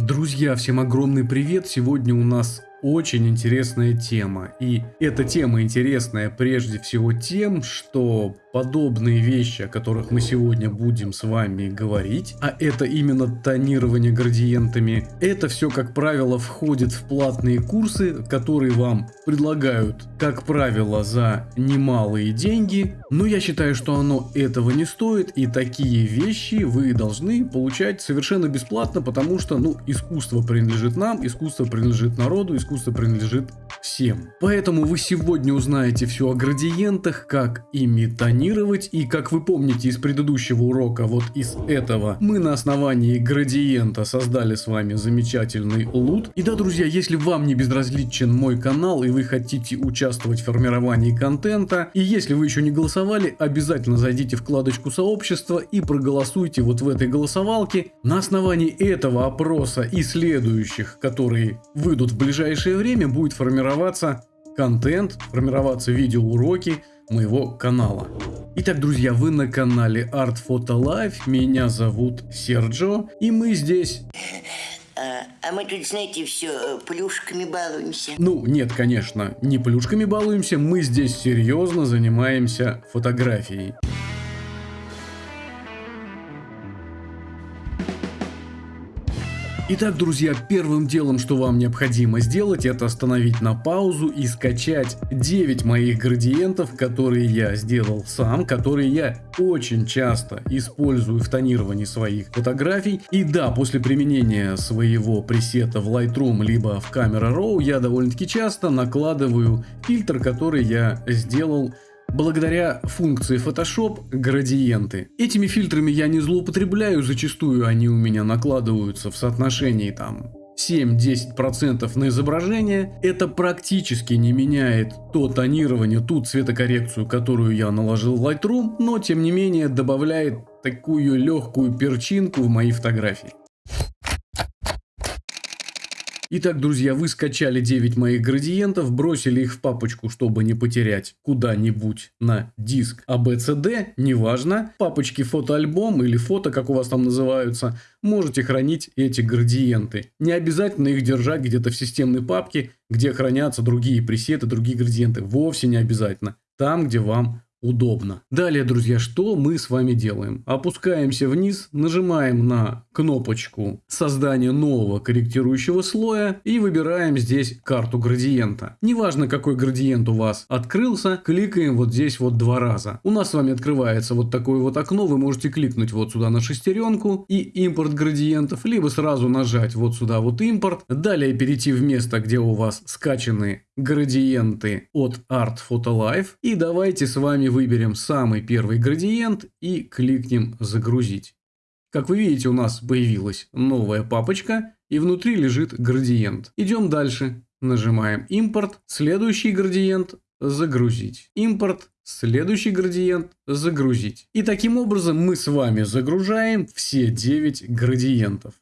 Друзья, всем огромный привет! Сегодня у нас очень интересная тема. И эта тема интересная прежде всего тем, что подобные вещи, о которых мы сегодня будем с вами говорить, а это именно тонирование градиентами, это все, как правило, входит в платные курсы, которые вам предлагают, как правило, за немалые деньги. Но я считаю, что оно этого не стоит, и такие вещи вы должны получать совершенно бесплатно, потому что, ну, искусство принадлежит нам, искусство принадлежит народу, искусство искусство принадлежит всем. Поэтому вы сегодня узнаете все о градиентах, как ими тонировать и как вы помните из предыдущего урока, вот из этого, мы на основании градиента создали с вами замечательный лут. И да, друзья, если вам не безразличен мой канал и вы хотите участвовать в формировании контента, и если вы еще не голосовали, обязательно зайдите в вкладочку сообщества и проголосуйте вот в этой голосовалке. На основании этого опроса и следующих, которые выйдут в ближайшее время будет формироваться контент, формироваться видеоуроки моего канала. Итак, друзья, вы на канале Art Photo Life, меня зовут Серджо, и мы здесь... А, а мы тут, знаете, все э, плюшками балуемся. Ну, нет, конечно, не плюшками балуемся, мы здесь серьезно занимаемся фотографией. Итак, друзья, первым делом, что вам необходимо сделать, это остановить на паузу и скачать 9 моих градиентов, которые я сделал сам, которые я очень часто использую в тонировании своих фотографий. И да, после применения своего пресета в Lightroom либо в Camera Raw я довольно-таки часто накладываю фильтр, который я сделал Благодаря функции Photoshop градиенты. Этими фильтрами я не злоупотребляю, зачастую они у меня накладываются в соотношении там 7-10% на изображение, это практически не меняет то тонирование, ту цветокоррекцию, которую я наложил в Lightroom, но тем не менее добавляет такую легкую перчинку в мои фотографии. Итак, друзья, вы скачали 9 моих градиентов, бросили их в папочку, чтобы не потерять куда-нибудь на диск ABCD, неважно. Папочки фотоальбом или фото, как у вас там называются, можете хранить эти градиенты. Не обязательно их держать где-то в системной папке, где хранятся другие пресеты, другие градиенты. Вовсе не обязательно. Там, где вам удобно. Далее, друзья, что мы с вами делаем? Опускаемся вниз, нажимаем на кнопочку создания нового корректирующего слоя и выбираем здесь карту градиента. Неважно, какой градиент у вас открылся, кликаем вот здесь вот два раза. У нас с вами открывается вот такое вот окно, вы можете кликнуть вот сюда на шестеренку и импорт градиентов, либо сразу нажать вот сюда вот импорт. Далее перейти в место, где у вас скачаны градиенты от Art Photo Life. И давайте с вами выберем самый первый градиент и кликнем «Загрузить». Как вы видите, у нас появилась новая папочка и внутри лежит градиент. Идем дальше. Нажимаем «Импорт», следующий градиент «Загрузить», «Импорт», следующий градиент «Загрузить». И таким образом мы с вами загружаем все 9 градиентов.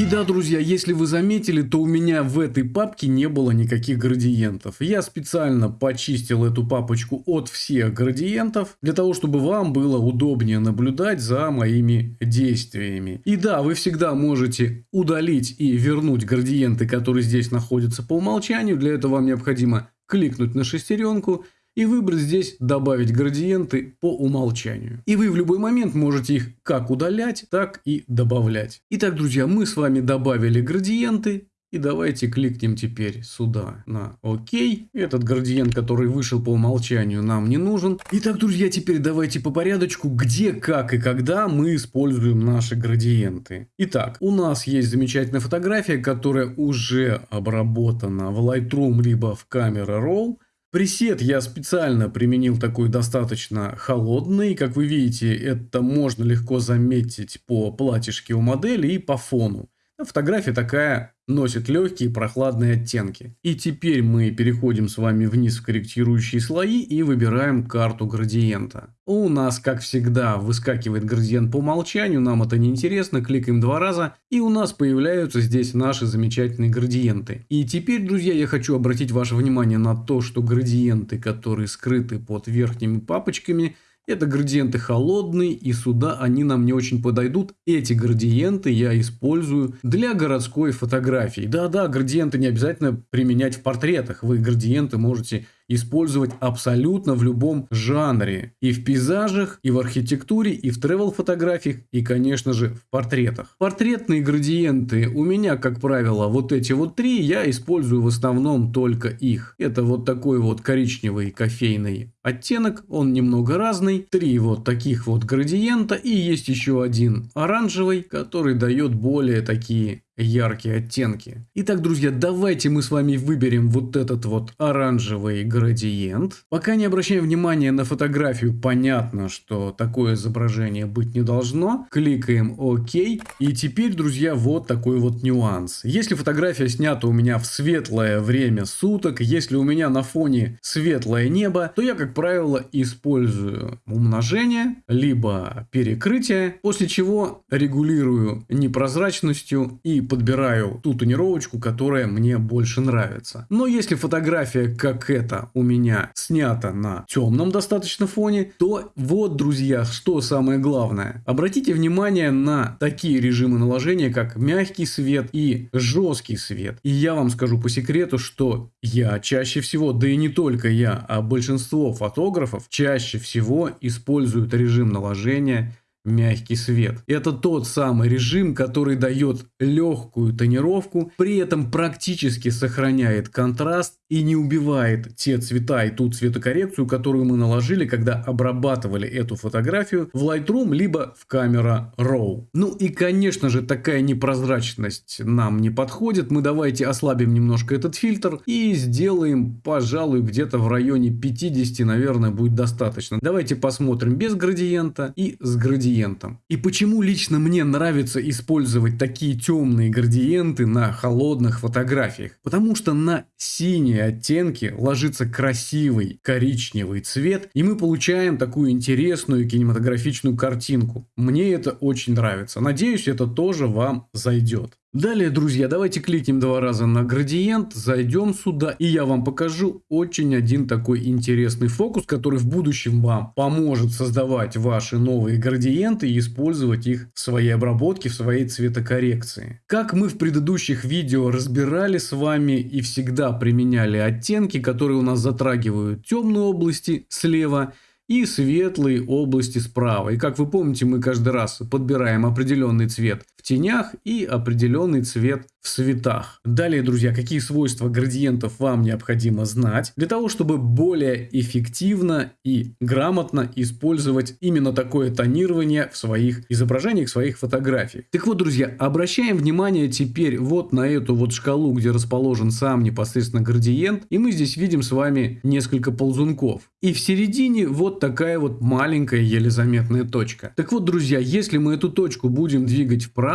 И да, друзья, если вы заметили, то у меня в этой папке не было никаких градиентов. Я специально почистил эту папочку от всех градиентов, для того, чтобы вам было удобнее наблюдать за моими действиями. И да, вы всегда можете удалить и вернуть градиенты, которые здесь находятся по умолчанию. Для этого вам необходимо кликнуть на шестеренку и выбрать здесь «Добавить градиенты по умолчанию». И вы в любой момент можете их как удалять, так и добавлять. Итак, друзья, мы с вами добавили градиенты. И давайте кликнем теперь сюда на ОК. Этот градиент, который вышел по умолчанию, нам не нужен. Итак, друзья, теперь давайте по порядочку, где, как и когда мы используем наши градиенты. Итак, у нас есть замечательная фотография, которая уже обработана в Lightroom либо в Camera Raw. Пресет я специально применил такой достаточно холодный. Как вы видите, это можно легко заметить по платьишке у модели и по фону. Фотография такая носит легкие прохладные оттенки. И теперь мы переходим с вами вниз в корректирующие слои и выбираем карту градиента. У нас, как всегда, выскакивает градиент по умолчанию, нам это не интересно, кликаем два раза, и у нас появляются здесь наши замечательные градиенты. И теперь, друзья, я хочу обратить ваше внимание на то, что градиенты, которые скрыты под верхними папочками, Это градиенты холодные, и сюда они нам не очень подойдут. Эти градиенты я использую для городской фотографии. Да-да, градиенты не обязательно применять в портретах. Вы градиенты можете использовать абсолютно в любом жанре. И в пейзажах, и в архитектуре, и в тревел фотографиях, и, конечно же, в портретах. Портретные градиенты у меня, как правило, вот эти вот три, я использую в основном только их. Это вот такой вот коричневый кофейный оттенок, он немного разный. Три вот таких вот градиента и есть еще один оранжевый, который дает более такие яркие оттенки. Итак, друзья, давайте мы с вами выберем вот этот вот оранжевый градиент. Пока не обращаем внимания на фотографию, понятно, что такое изображение быть не должно. Кликаем ОК. И теперь, друзья, вот такой вот нюанс. Если фотография снята у меня в светлое время суток, если у меня на фоне светлое небо, то я, как правило, использую умножение, либо перекрытие, после чего регулирую непрозрачностью и подбираю ту тонировочку, которая мне больше нравится. Но если фотография, как эта, у меня снята на темном достаточно фоне, то вот, друзья, что самое главное. Обратите внимание на такие режимы наложения, как мягкий свет и жесткий свет. И я вам скажу по секрету, что я чаще всего, да и не только я, а большинство фотографов чаще всего используют режим наложения мягкий свет. Это тот самый режим, который дает легкую тонировку, при этом практически сохраняет контраст и не убивает те цвета и ту цветокоррекцию, которую мы наложили, когда обрабатывали эту фотографию в Lightroom, либо в камера RAW. Ну и конечно же такая непрозрачность нам не подходит. Мы давайте ослабим немножко этот фильтр и сделаем, пожалуй, где-то в районе 50, наверное, будет достаточно. Давайте посмотрим без градиента и с градиентом. И почему лично мне нравится использовать такие темные градиенты на холодных фотографиях? Потому что на синие разные оттенки ложится красивый коричневый цвет, и мы получаем такую интересную кинематографичную картинку. Мне это очень нравится. Надеюсь, это тоже вам зайдет. Далее, друзья, давайте кликнем два раза на градиент, зайдем сюда, и я вам покажу очень один такой интересный фокус, который в будущем вам поможет создавать ваши новые градиенты и использовать их в своей обработке, в своей цветокоррекции. Как мы в предыдущих видео разбирали с вами и всегда применяли оттенки, которые у нас затрагивают темные области слева и светлые области справа. И как вы помните, мы каждый раз подбираем определенный цвет в тенях и определенный цвет в цветах. Далее, друзья, какие свойства градиентов вам необходимо знать для того, чтобы более эффективно и грамотно использовать именно такое тонирование в своих изображениях, в своих фотографиях. Так вот, друзья, обращаем внимание теперь вот на эту вот шкалу, где расположен сам непосредственно градиент, и мы здесь видим с вами несколько ползунков. И в середине вот такая вот маленькая еле заметная точка. Так вот, друзья, если мы эту точку будем двигать вправо,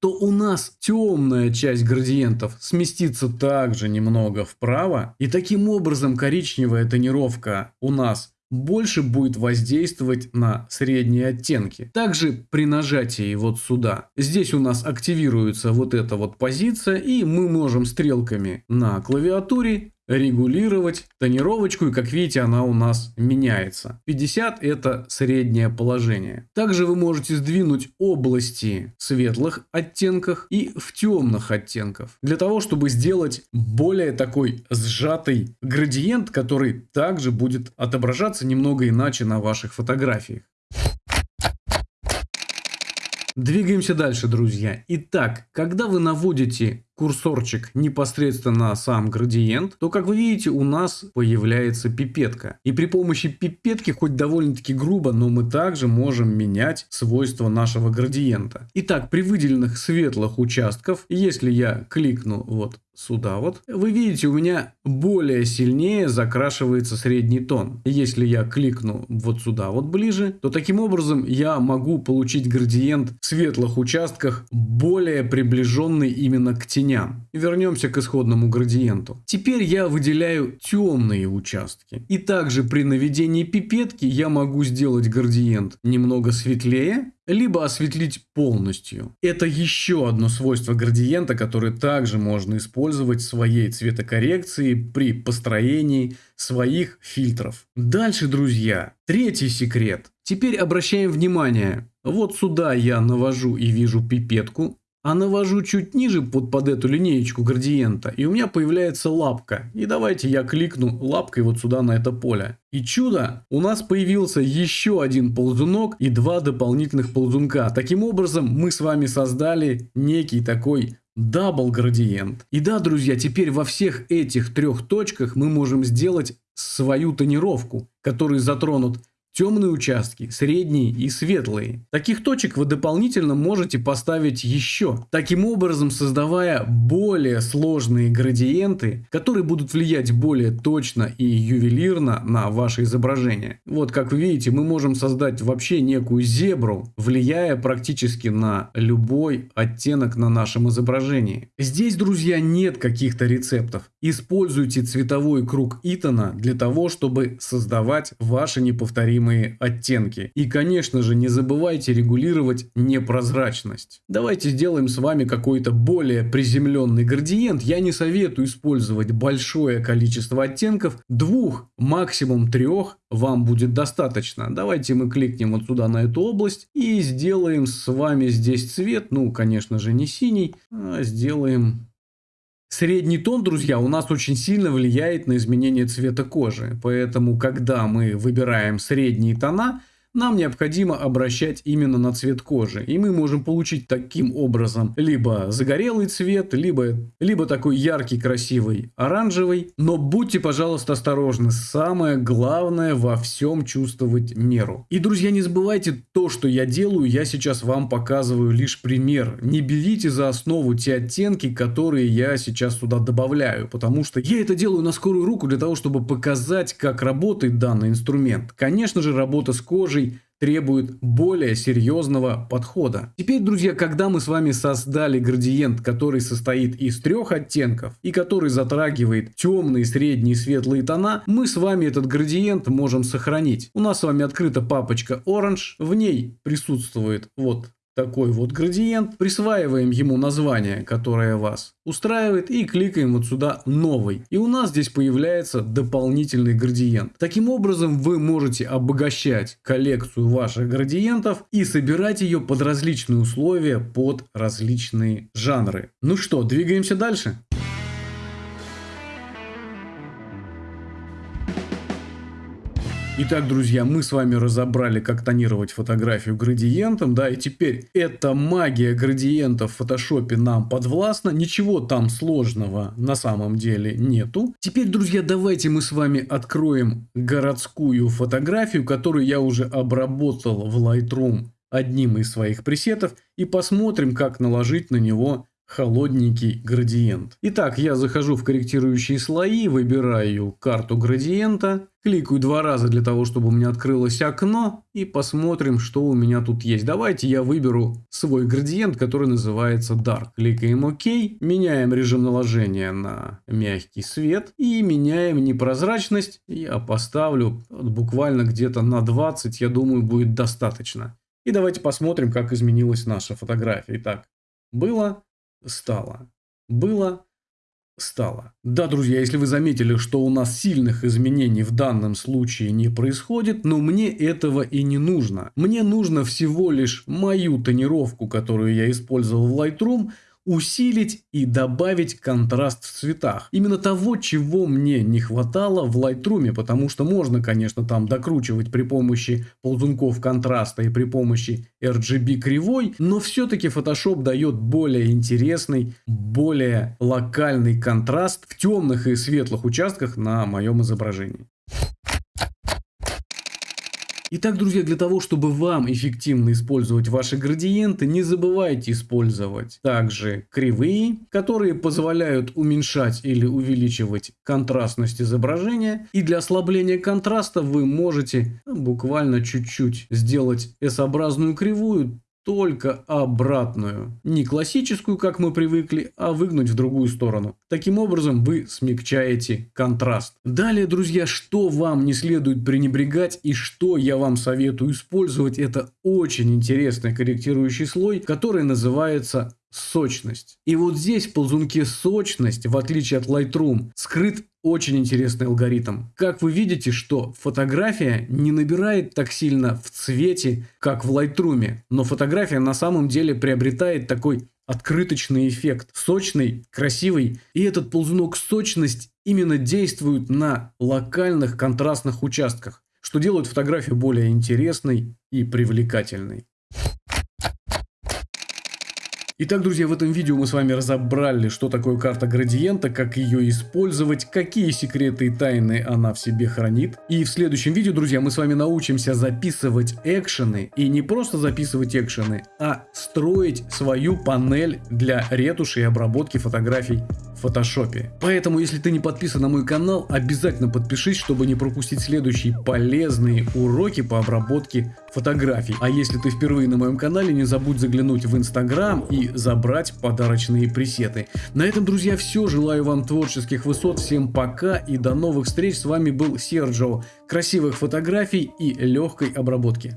то у нас темная часть градиентов сместится также немного вправо. И таким образом коричневая тонировка у нас больше будет воздействовать на средние оттенки. Также при нажатии вот сюда, здесь у нас активируется вот эта вот позиция, и мы можем стрелками на клавиатуре регулировать тонировочку, и как видите, она у нас меняется. 50 это среднее положение. Также вы можете сдвинуть области в светлых оттенках и в темных оттенках, для того, чтобы сделать более такой сжатый градиент, который также будет отображаться немного иначе на ваших фотографиях. Двигаемся дальше, друзья. Итак, когда вы наводите курсорчик непосредственно сам градиент, то, как вы видите, у нас появляется пипетка. И при помощи пипетки, хоть довольно-таки грубо, но мы также можем менять свойства нашего градиента. Итак, при выделенных светлых участков, если я кликну вот сюда вот, вы видите, у меня более сильнее закрашивается средний тон. Если я кликну вот сюда вот ближе, то таким образом я могу получить градиент в светлых участках более приближенный именно к тени теням. Вернемся к исходному градиенту. Теперь я выделяю темные участки. И также при наведении пипетки я могу сделать градиент немного светлее, либо осветлить полностью. Это еще одно свойство градиента, которое также можно использовать в своей цветокоррекции при построении своих фильтров. Дальше, друзья, третий секрет. Теперь обращаем внимание. Вот сюда я навожу и вижу пипетку, а навожу чуть ниже под, под эту линеечку градиента, и у меня появляется лапка. И давайте я кликну лапкой вот сюда на это поле. И чудо, у нас появился еще один ползунок и два дополнительных ползунка. Таким образом, мы с вами создали некий такой double градиент. И да, друзья, теперь во всех этих трех точках мы можем сделать свою тонировку, которые затронут темные участки, средние и светлые. Таких точек вы дополнительно можете поставить еще, таким образом создавая более сложные градиенты, которые будут влиять более точно и ювелирно на ваше изображение. Вот как вы видите, мы можем создать вообще некую зебру, влияя практически на любой оттенок на нашем изображении. Здесь, друзья, нет каких-то рецептов. Используйте цветовой круг Итана для того, чтобы создавать ваши неповторимые оттенки. И, конечно же, не забывайте регулировать непрозрачность. Давайте сделаем с вами какой-то более приземленный градиент. Я не советую использовать большое количество оттенков. Двух, максимум трех вам будет достаточно. Давайте мы кликнем вот сюда на эту область и сделаем с вами здесь цвет. Ну, конечно же, не синий, а сделаем Средний тон, друзья, у нас очень сильно влияет на изменение цвета кожи. Поэтому, когда мы выбираем средние тона, нам необходимо обращать именно на цвет кожи. И мы можем получить таким образом либо загорелый цвет, либо, либо такой яркий, красивый оранжевый. Но будьте, пожалуйста, осторожны. Самое главное во всем чувствовать меру. И, друзья, не забывайте, то, что я делаю, я сейчас вам показываю лишь пример. Не берите за основу те оттенки, которые я сейчас сюда добавляю. Потому что я это делаю на скорую руку для того, чтобы показать, как работает данный инструмент. Конечно же, работа с кожей требует более серьезного подхода. Теперь, друзья, когда мы с вами создали градиент, который состоит из трех оттенков и который затрагивает темные, средние, светлые тона, мы с вами этот градиент можем сохранить. У нас с вами открыта папочка Orange, в ней присутствует вот такой вот градиент, присваиваем ему название, которое вас устраивает и кликаем вот сюда новый. И у нас здесь появляется дополнительный градиент. Таким образом вы можете обогащать коллекцию ваших градиентов и собирать ее под различные условия, под различные жанры. Ну что, двигаемся дальше? Итак, друзья, мы с вами разобрали, как тонировать фотографию градиентом, да, и теперь эта магия градиента в фотошопе нам подвластна, ничего там сложного на самом деле нету. Теперь, друзья, давайте мы с вами откроем городскую фотографию, которую я уже обработал в Lightroom одним из своих пресетов, и посмотрим, как наложить на него холодненький градиент. Итак, я захожу в корректирующие слои, выбираю карту градиента, кликаю два раза для того, чтобы у меня открылось окно и посмотрим, что у меня тут есть. Давайте я выберу свой градиент, который называется Dark. Кликаем ОК, меняем режим наложения на мягкий свет и меняем непрозрачность. Я поставлю буквально где-то на 20, я думаю, будет достаточно. И давайте посмотрим, как изменилась наша фотография. Итак, было стало. Было, стало. Да, друзья, если вы заметили, что у нас сильных изменений в данном случае не происходит, но мне этого и не нужно. Мне нужно всего лишь мою тонировку, которую я использовал в Lightroom, усилить и добавить контраст в цветах. Именно того, чего мне не хватало в Lightroom, потому что можно, конечно, там докручивать при помощи ползунков контраста и при помощи RGB кривой, но все-таки Photoshop дает более интересный, более локальный контраст в темных и светлых участках на моем изображении. Итак, друзья, для того, чтобы вам эффективно использовать ваши градиенты, не забывайте использовать также кривые, которые позволяют уменьшать или увеличивать контрастность изображения. И для ослабления контраста вы можете буквально чуть-чуть сделать S-образную кривую, только обратную. Не классическую, как мы привыкли, а выгнуть в другую сторону. Таким образом вы смягчаете контраст. Далее, друзья, что вам не следует пренебрегать и что я вам советую использовать, это очень интересный корректирующий слой, который называется сочность. И вот здесь в ползунке сочность, в отличие от Lightroom, скрыт очень интересный алгоритм. Как вы видите, что фотография не набирает так сильно в цвете, как в Lightroom, но фотография на самом деле приобретает такой открыточный эффект. Сочный, красивый. И этот ползунок сочность именно действует на локальных контрастных участках, что делает фотографию более интересной и привлекательной. Итак, друзья, в этом видео мы с вами разобрали, что такое карта градиента, как ее использовать, какие секреты и тайны она в себе хранит. И в следующем видео, друзья, мы с вами научимся записывать экшены. И не просто записывать экшены, а строить свою панель для ретуши и обработки фотографий в фотошопе. Поэтому, если ты не подписан на мой канал, обязательно подпишись, чтобы не пропустить следующие полезные уроки по обработке фотографий. А если ты впервые на моем канале, не забудь заглянуть в инстаграм и забрать подарочные пресеты. На этом, друзья, все. Желаю вам творческих высот. Всем пока и до новых встреч. С вами был Серджо. Красивых фотографий и легкой обработки.